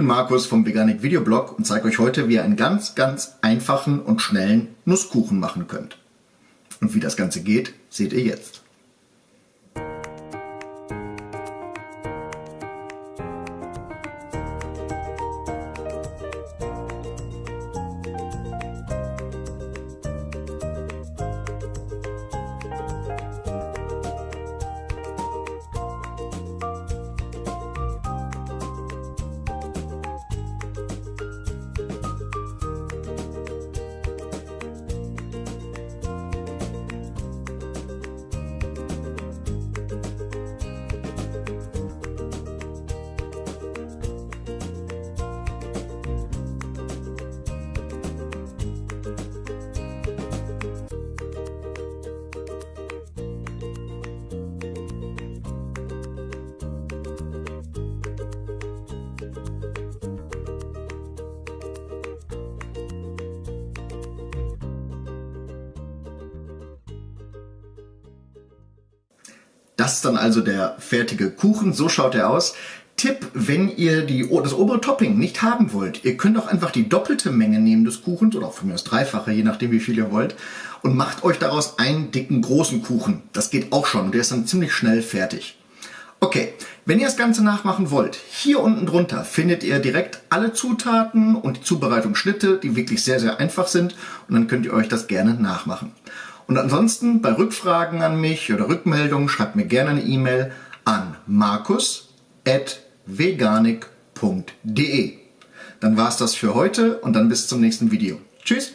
Markus vom Veganik Videoblog und zeige euch heute, wie ihr einen ganz, ganz einfachen und schnellen Nusskuchen machen könnt. Und wie das Ganze geht, seht ihr jetzt. Das ist dann also der fertige Kuchen, so schaut er aus. Tipp, wenn ihr die, das obere Topping nicht haben wollt, ihr könnt auch einfach die doppelte Menge nehmen des Kuchens oder auch von mir das Dreifache, je nachdem wie viel ihr wollt und macht euch daraus einen dicken großen Kuchen. Das geht auch schon, der ist dann ziemlich schnell fertig. Okay, wenn ihr das Ganze nachmachen wollt, hier unten drunter findet ihr direkt alle Zutaten und die Zubereitungsschritte, die wirklich sehr, sehr einfach sind und dann könnt ihr euch das gerne nachmachen. Und ansonsten bei Rückfragen an mich oder Rückmeldungen schreibt mir gerne eine E-Mail an markus.veganik.de. Dann war's das für heute und dann bis zum nächsten Video. Tschüss!